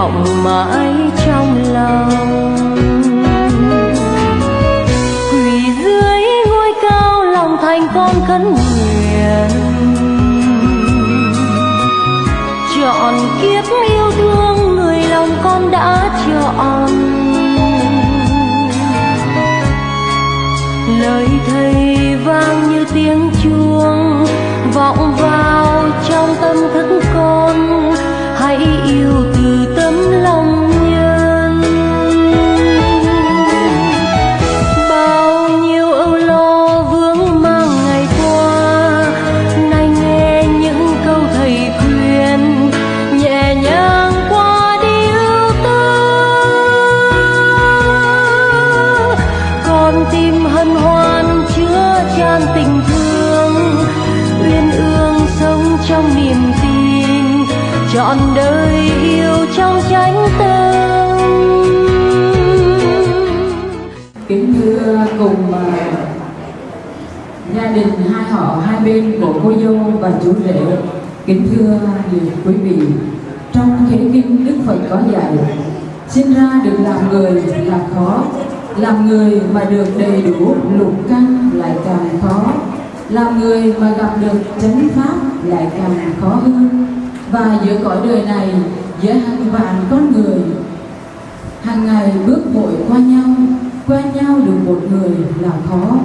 đọng mãi trong lòng. Quỳ dưới ngôi cao lòng thành con khấn nguyện. Chọn kiếp yêu thương người lòng con đã chọn. Lời thầy vang như tiếng chuông. Trọn đời yêu trong tránh tâm. Kính thưa cùng gia đình hai họ hai bên của cô dâu và chú rể, kính thưa quý vị, trong thế kinh đức phật có dạy, sinh ra được làm người là khó, làm người mà được đầy đủ lục căn lại càng khó, làm người mà gặp được chánh pháp lại càng khó hơn và giữa cõi đời này, giữa hàng vạn con người, hàng ngày bước vội qua nhau quen nhau được một người là khó,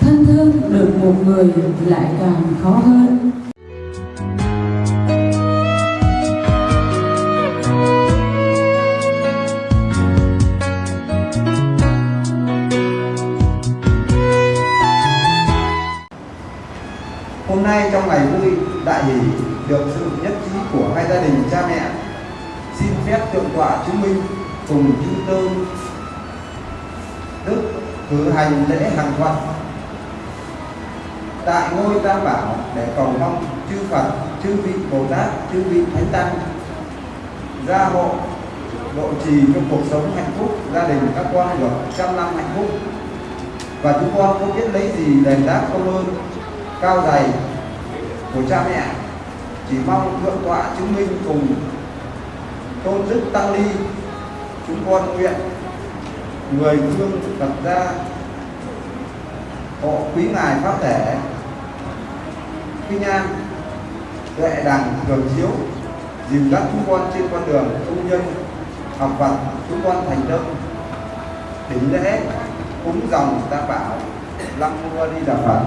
thân thương được một người lại càng khó hơn. Hôm nay trong ngày vui, đại hỷ được sự nhất trí của hai gia đình cha mẹ. Xin phép thượng tọa chứng minh cùng chư tư đức cử hành lễ hàng thuận tại ngôi tam bảo để cầu mong chư Phật, chư vị Bồ Tát, chư vị Thánh Tăng gia hộ độ trì cho cuộc sống hạnh phúc gia đình các con được trăm năm hạnh phúc. Và chúng con không biết lấy gì đền đáp công ơn cao dày của cha mẹ? Chỉ mong thượng tọa chứng minh cùng tôn đức tăng ni, chúng con nguyện người thương phật gia hộ quý ngài pháp thể. Kinh an tuệ đằng thường chiếu dìu dắt chúng con trên con đường công nhân, học Phật chúng con thành tâm đỉnh lễ, cúng dòng tam bảo, lăng mua đi đà Phật.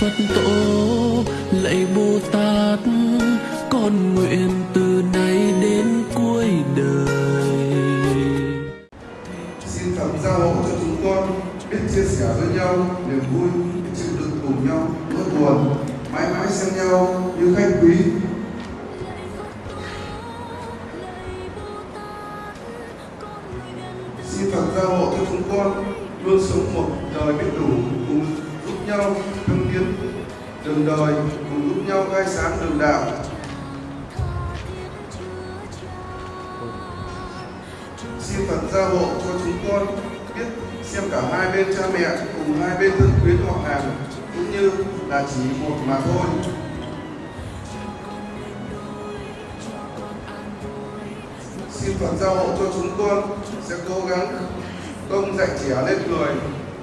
Phật tổ lạy bồ tát con nguyện từ đường đời, cùng giúp nhau khai sáng đường đạo. xin Phật gia hộ cho chúng con biết xem cả hai bên cha mẹ cùng hai bên thân quyến họ hàng cũng như là chỉ một mà thôi. Xin Phật gia hộ cho chúng con sẽ cố gắng công dạy trẻ lên người,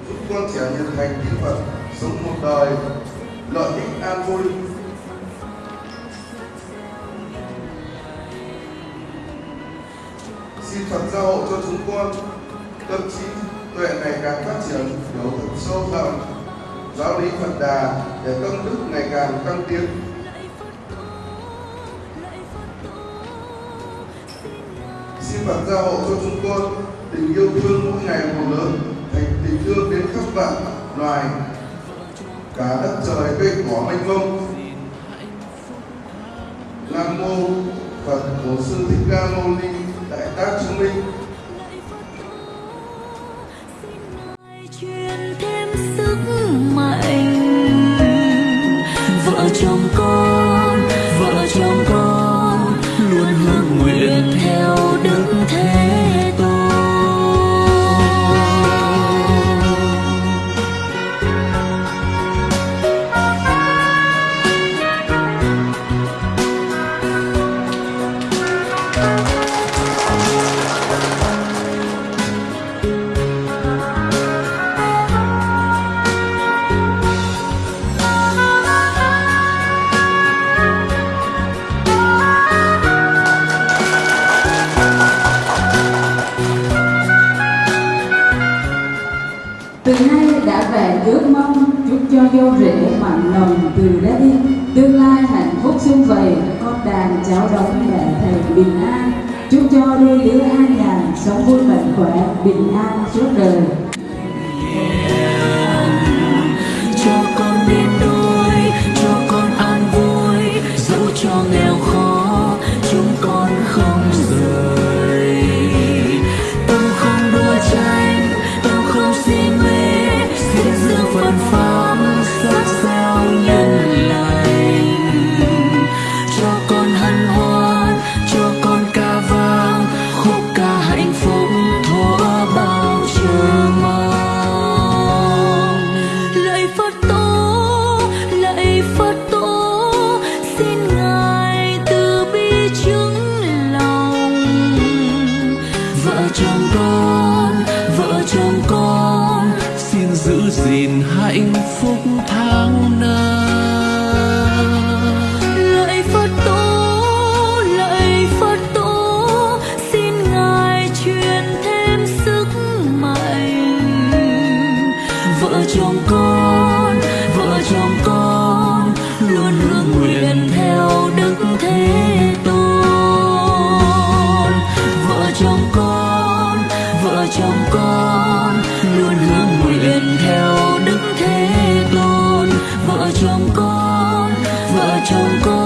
giúp con trẻ nhận thành tin Phật, sống một đời lợi ích an vui xin Phật gia hộ cho chúng con. Tâm trí, tuệ ngày càng phát triển hiểu thật sâu rộng giáo lý Phật đà để công đức ngày càng tăng tiến. Xin Phật gia hộ cho chúng con, tình yêu thương mỗi ngày một lớn, thành tình thương đến khắp vạn loài cả đất trời cây cỏ mênh mông. Nam mô phật bổn sư thích ca mâu ni, đại tác chứng minh. Truyền thêm sức mạnh. Vợ chồng rễ mạnh mặn nồng từ đây tương lai hạnh phúc xung vầy, con đàn cháu đóng mẹ thầy bình an. Chúc cho đôi lứa an nhàn, sống vui mạnh khỏe, bình an suốt đời. Vợ chồng vợ chồng con, luôn hướng nguyện theo đức thế tôn. Vợ chồng con, vợ chồng con.